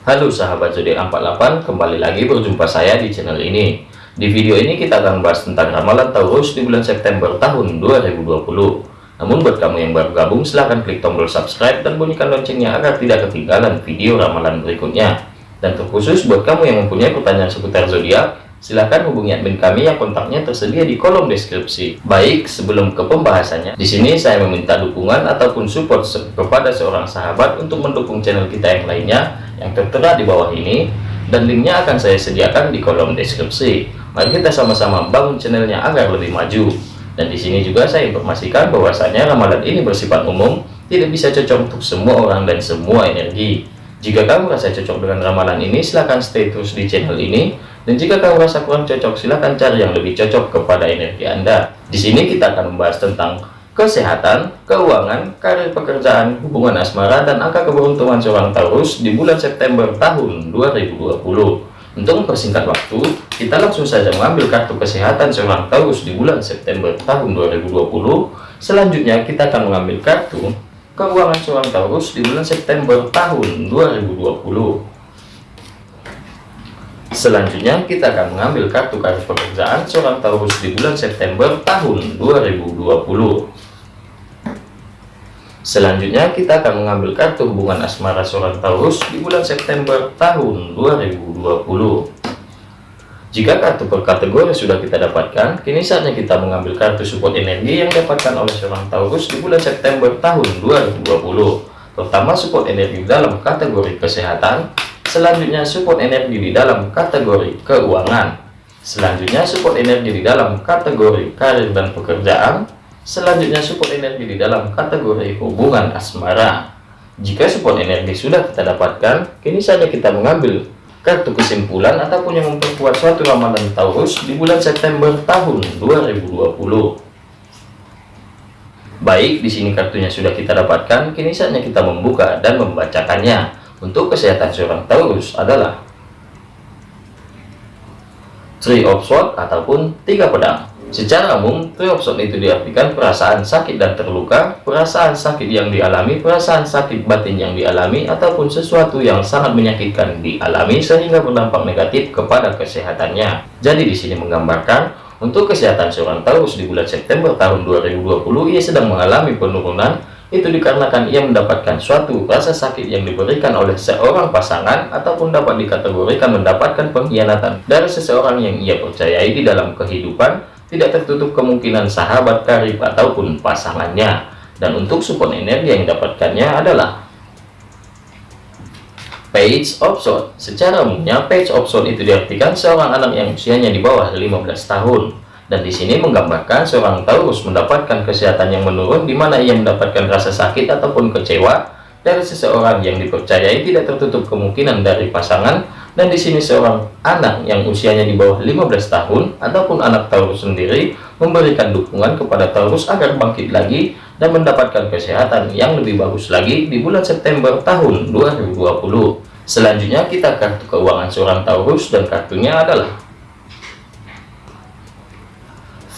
Halo sahabat zodiak 48, kembali lagi berjumpa saya di channel ini. Di video ini kita akan bahas tentang ramalan Taurus di bulan September tahun 2020. Namun buat kamu yang baru gabung, silahkan klik tombol subscribe dan bunyikan loncengnya agar tidak ketinggalan video ramalan berikutnya. Dan terkhusus buat kamu yang mempunyai pertanyaan seputar zodiak, silahkan hubungi admin kami yang kontaknya tersedia di kolom deskripsi. Baik, sebelum ke pembahasannya, di sini saya meminta dukungan ataupun support kepada seorang sahabat untuk mendukung channel kita yang lainnya yang tertera di bawah ini, dan linknya akan saya sediakan di kolom deskripsi. Mari kita sama-sama bangun channelnya agar lebih maju. Dan di sini juga saya informasikan bahwasanya ramalan ini bersifat umum, tidak bisa cocok untuk semua orang dan semua energi. Jika kamu merasa cocok dengan ramalan ini, silahkan stay terus di channel ini dan jika kamu merasa kurang cocok, silahkan cari yang lebih cocok kepada energi Anda. Di sini kita akan membahas tentang kesehatan, keuangan, karir pekerjaan, hubungan asmara, dan angka keberuntungan seorang Taurus di bulan September tahun 2020. Untuk mempersingkat waktu, kita langsung saja mengambil kartu kesehatan seorang Taurus di bulan September tahun 2020. Selanjutnya, kita akan mengambil kartu keuangan seorang Taurus di bulan September tahun 2020. Selanjutnya kita akan mengambil kartu kartu pekerjaan seorang Taurus di bulan September tahun 2020. Selanjutnya kita akan mengambil kartu hubungan asmara seorang Taurus di bulan September tahun 2020. Jika kartu per kategori sudah kita dapatkan, kini saatnya kita mengambil kartu support energi yang didapatkan oleh seorang Taurus di bulan September tahun 2020. Pertama support energi dalam kategori kesehatan, Selanjutnya support energi di dalam kategori keuangan. Selanjutnya support energi di dalam kategori karir dan pekerjaan. Selanjutnya support energi di dalam kategori hubungan asmara. Jika support energi sudah kita dapatkan, kini saja kita mengambil kartu kesimpulan ataupun yang memperkuat suatu ramalan Taurus di bulan September tahun 2020. Baik, di sini kartunya sudah kita dapatkan, kini saatnya kita membuka dan membacakannya. Untuk kesehatan seorang Taurus adalah Three of Swords ataupun tiga pedang. Secara umum, Three of Swords itu diartikan perasaan sakit dan terluka, perasaan sakit yang dialami, perasaan sakit batin yang dialami, ataupun sesuatu yang sangat menyakitkan dialami sehingga berdampak negatif kepada kesehatannya. Jadi di sini menggambarkan untuk kesehatan seorang Taurus di bulan September tahun 2020 ia sedang mengalami penurunan itu dikarenakan ia mendapatkan suatu rasa sakit yang diberikan oleh seorang pasangan ataupun dapat dikategorikan mendapatkan pengkhianatan dari seseorang yang ia percayai di dalam kehidupan tidak tertutup kemungkinan sahabat karib ataupun pasangannya. Dan untuk support energi yang didapatkannya adalah page of sword secara umumnya page of sword itu diartikan seorang anak yang usianya di bawah 15 tahun dan di sini menggambarkan seorang Taurus mendapatkan kesehatan yang menurun di mana ia mendapatkan rasa sakit ataupun kecewa dari seseorang yang dipercayai tidak tertutup kemungkinan dari pasangan. Dan di sini seorang anak yang usianya di bawah 15 tahun ataupun anak Taurus sendiri memberikan dukungan kepada Taurus agar bangkit lagi dan mendapatkan kesehatan yang lebih bagus lagi di bulan September tahun 2020 selanjutnya kita kartu keuangan seorang Taurus dan kartunya adalah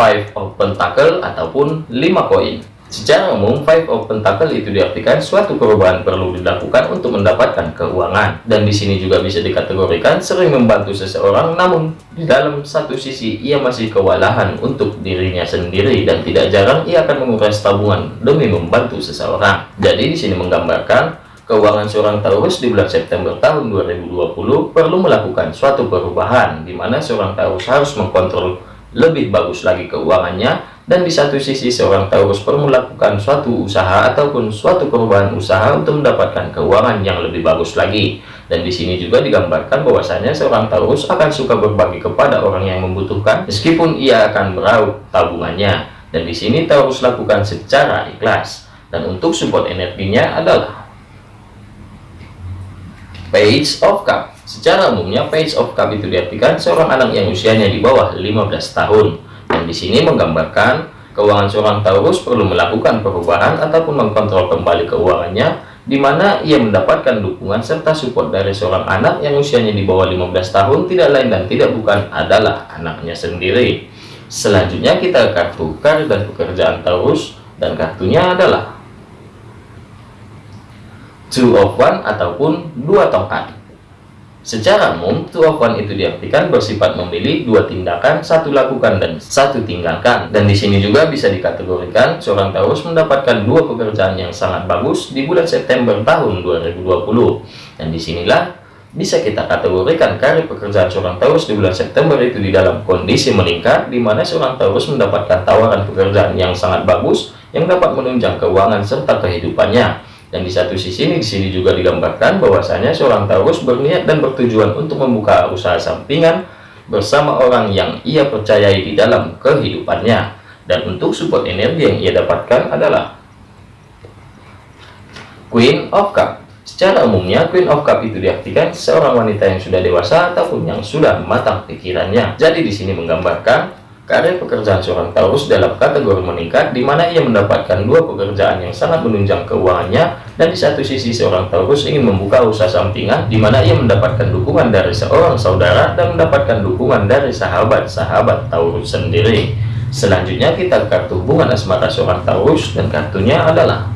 five of pentacle ataupun lima koin. Secara umum five of pentacle itu diartikan suatu perubahan perlu dilakukan untuk mendapatkan keuangan. Dan di sini juga bisa dikategorikan sering membantu seseorang namun di dalam satu sisi ia masih kewalahan untuk dirinya sendiri dan tidak jarang ia akan menguras tabungan demi membantu seseorang. Jadi di sini menggambarkan keuangan seorang Taurus di bulan September tahun 2020 perlu melakukan suatu perubahan di mana seorang Taurus harus mengkontrol lebih bagus lagi keuangannya dan di satu sisi seorang Taurus perlu melakukan suatu usaha ataupun suatu perubahan usaha untuk mendapatkan keuangan yang lebih bagus lagi. Dan di sini juga digambarkan bahwasanya seorang Taurus akan suka berbagi kepada orang yang membutuhkan meskipun ia akan meraup tabungannya. Dan di sini Taurus lakukan secara ikhlas. Dan untuk support energinya adalah page of cup Secara umumnya page of cup itu diartikan seorang anak yang usianya di bawah 15 tahun. Dan di sini menggambarkan keuangan seorang Taurus perlu melakukan perubahan ataupun mengkontrol kembali keuangannya di mana ia mendapatkan dukungan serta support dari seorang anak yang usianya di bawah 15 tahun tidak lain dan tidak bukan adalah anaknya sendiri. Selanjutnya kita kartu karir dan pekerjaan Taurus dan kartunya adalah two of one ataupun dua tongkat Secara umum, two of one itu diartikan bersifat memilih dua tindakan, satu lakukan dan satu tinggalkan. Dan di sini juga bisa dikategorikan seorang Taurus mendapatkan dua pekerjaan yang sangat bagus di bulan September tahun 2020. Dan di sinilah bisa kita kategorikan karir pekerjaan seorang Taurus di bulan September itu di dalam kondisi meningkat, di mana seorang Taurus mendapatkan tawaran pekerjaan yang sangat bagus yang dapat menunjang keuangan serta kehidupannya. Dan di satu sisi ini di sini juga digambarkan bahwasanya seorang Taurus berniat dan bertujuan untuk membuka usaha sampingan bersama orang yang ia percayai di dalam kehidupannya. Dan untuk support energi yang ia dapatkan adalah Queen of Cup. Secara umumnya Queen of Cup itu diartikan seorang wanita yang sudah dewasa ataupun yang sudah matang pikirannya. Jadi di sini menggambarkan Karir pekerjaan seorang Taurus dalam kategori meningkat, di mana ia mendapatkan dua pekerjaan yang sangat menunjang keuangannya, dan di satu sisi seorang Taurus ingin membuka usaha sampingan, di mana ia mendapatkan dukungan dari seorang saudara dan mendapatkan dukungan dari sahabat-sahabat Taurus sendiri. Selanjutnya kita kartu hubungan asmara seorang Taurus, dan kartunya adalah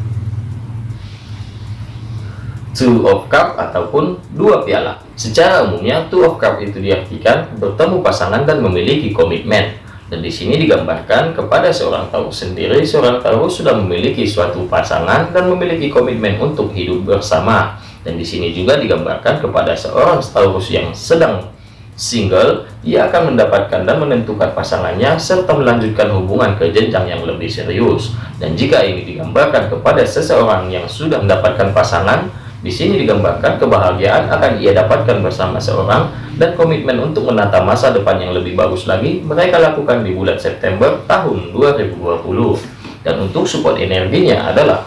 Two of Cup ataupun dua piala. Secara umumnya, Two of Cup itu diartikan bertemu pasangan dan memiliki komitmen. Dan di sini digambarkan kepada seorang Taurus sendiri, seorang Taurus sudah memiliki suatu pasangan dan memiliki komitmen untuk hidup bersama. Dan di sini juga digambarkan kepada seorang Taurus yang sedang single, ia akan mendapatkan dan menentukan pasangannya serta melanjutkan hubungan ke jenjang yang lebih serius. Dan jika ini digambarkan kepada seseorang yang sudah mendapatkan pasangan, di sini digambarkan kebahagiaan akan ia dapatkan bersama seorang dan komitmen untuk menata masa depan yang lebih bagus lagi mereka lakukan di bulan September tahun 2020. Dan untuk support energinya adalah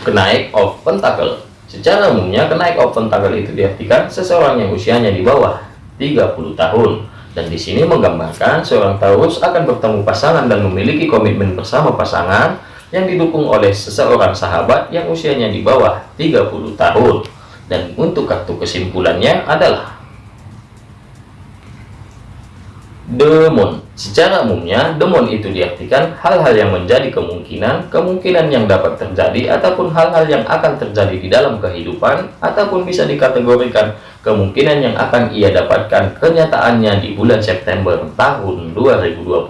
kenaik of pentacle. Secara umumnya kenaik of pentacle itu diartikan seseorang yang usianya di bawah 30 tahun. Dan di sini menggambarkan seorang Taurus akan bertemu pasangan dan memiliki komitmen bersama pasangan yang didukung oleh seseorang sahabat yang usianya di bawah 30 tahun. Dan untuk kartu kesimpulannya adalah Demon. Secara umumnya, demon itu diartikan hal-hal yang menjadi kemungkinan, kemungkinan yang dapat terjadi, ataupun hal-hal yang akan terjadi di dalam kehidupan, ataupun bisa dikategorikan kemungkinan yang akan ia dapatkan kenyataannya di bulan September tahun 2020.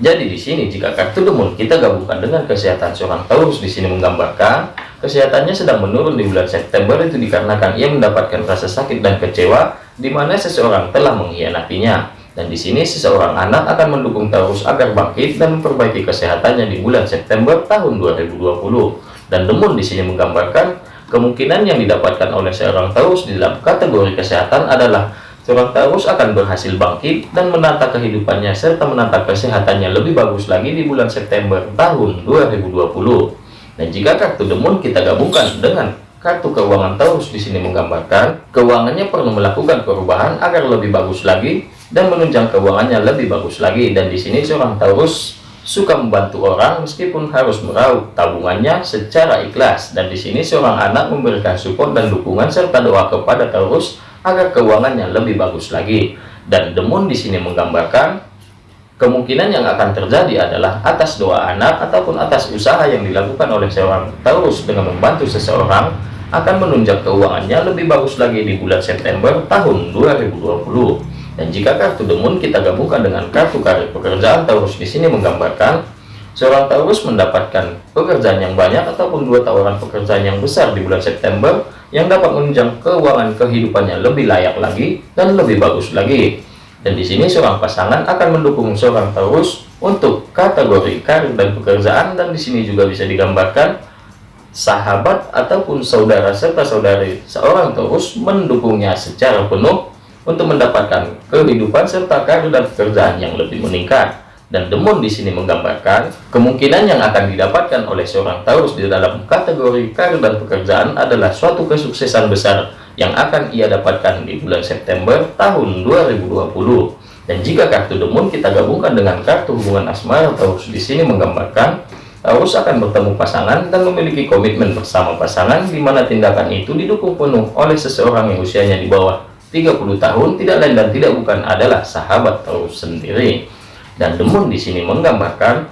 Jadi di sini jika kartu demon kita gabungkan dengan kesehatan seorang Taurus di sini menggambarkan kesehatannya sedang menurun di bulan September itu dikarenakan ia mendapatkan rasa sakit dan kecewa di mana seseorang telah mengkhianatinya. Dan di sini seseorang anak akan mendukung Taurus agar bangkit dan memperbaiki kesehatannya di bulan September tahun 2020. Dan Demun di sini menggambarkan kemungkinan yang didapatkan oleh seorang Taurus di dalam kategori kesehatan adalah seorang Taurus akan berhasil bangkit dan menata kehidupannya serta menata kesehatannya lebih bagus lagi di bulan September tahun 2020. Dan jika kartu Demun kita gabungkan dengan kartu keuangan Taurus di sini menggambarkan keuangannya perlu melakukan perubahan agar lebih bagus lagi dan menunjang keuangannya lebih bagus lagi dan di sini seorang Taurus suka membantu orang meskipun harus meraup tabungannya secara ikhlas. Dan di sini seorang anak memberikan support dan dukungan serta doa kepada Taurus agar keuangannya lebih bagus lagi. Dan demun di sini menggambarkan kemungkinan yang akan terjadi adalah atas doa anak ataupun atas usaha yang dilakukan oleh seorang Taurus dengan membantu seseorang akan menunjang keuangannya lebih bagus lagi di bulan September tahun 2020 dan jika kartu demun kita gabungkan dengan kartu karir pekerjaan Taurus di sini menggambarkan seorang Taurus mendapatkan pekerjaan yang banyak ataupun dua tawaran pekerjaan yang besar di bulan September yang dapat menunjang keuangan kehidupannya lebih layak lagi dan lebih bagus lagi. Dan di sini seorang pasangan akan mendukung seorang Taurus untuk kategori karir dan pekerjaan dan di sini juga bisa digambarkan sahabat ataupun saudara serta saudari seorang Taurus mendukungnya secara penuh untuk mendapatkan kehidupan serta karir dan pekerjaan yang lebih meningkat. Dan Demon di sini menggambarkan kemungkinan yang akan didapatkan oleh seorang Taurus di dalam kategori karir dan pekerjaan adalah suatu kesuksesan besar yang akan ia dapatkan di bulan September tahun 2020. Dan jika kartu Demon kita gabungkan dengan kartu hubungan asmara Taurus di sini menggambarkan Taurus akan bertemu pasangan dan memiliki komitmen bersama pasangan di mana tindakan itu didukung penuh oleh seseorang yang usianya di bawah 30 tahun tidak lain dan tidak bukan adalah sahabat Taurus sendiri. Dan Demun di sini menggambarkan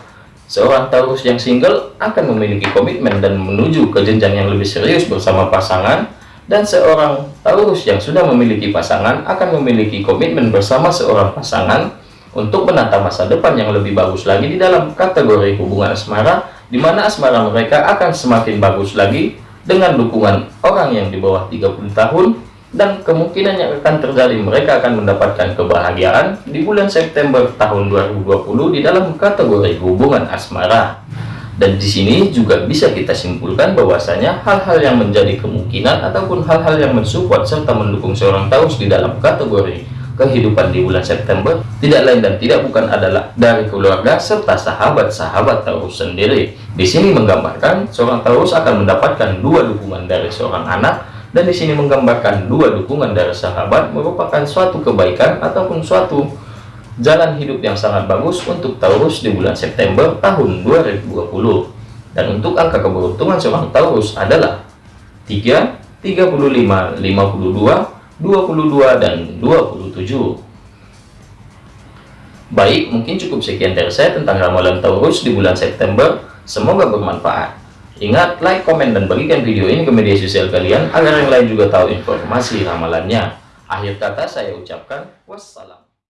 seorang Taurus yang single akan memiliki komitmen dan menuju ke jenjang yang lebih serius bersama pasangan dan seorang Taurus yang sudah memiliki pasangan akan memiliki komitmen bersama seorang pasangan untuk menata masa depan yang lebih bagus lagi di dalam kategori hubungan asmara di mana asmara mereka akan semakin bagus lagi dengan dukungan orang yang di bawah 30 tahun dan kemungkinan yang akan terjadi mereka akan mendapatkan kebahagiaan di bulan September tahun 2020 di dalam kategori hubungan asmara. Dan di sini juga bisa kita simpulkan bahwasanya hal-hal yang menjadi kemungkinan ataupun hal-hal yang mensupport serta mendukung seorang Taurus di dalam kategori kehidupan di bulan September tidak lain dan tidak bukan adalah dari keluarga serta sahabat-sahabat Taurus sendiri. Di sini menggambarkan seorang Taurus akan mendapatkan dua dukungan dari seorang anak dan di sini menggambarkan dua dukungan dari sahabat merupakan suatu kebaikan ataupun suatu jalan hidup yang sangat bagus untuk Taurus di bulan September tahun 2020 dan untuk angka keberuntungan seorang Taurus adalah 3 35 52 22 dan 27 baik mungkin cukup sekian dari saya tentang ramalan Taurus di bulan September. Semoga bermanfaat Ingat, like, komen, dan bagikan video ini ke media sosial kalian agar yang lain juga tahu informasi ramalannya. Akhir kata saya ucapkan wassalam.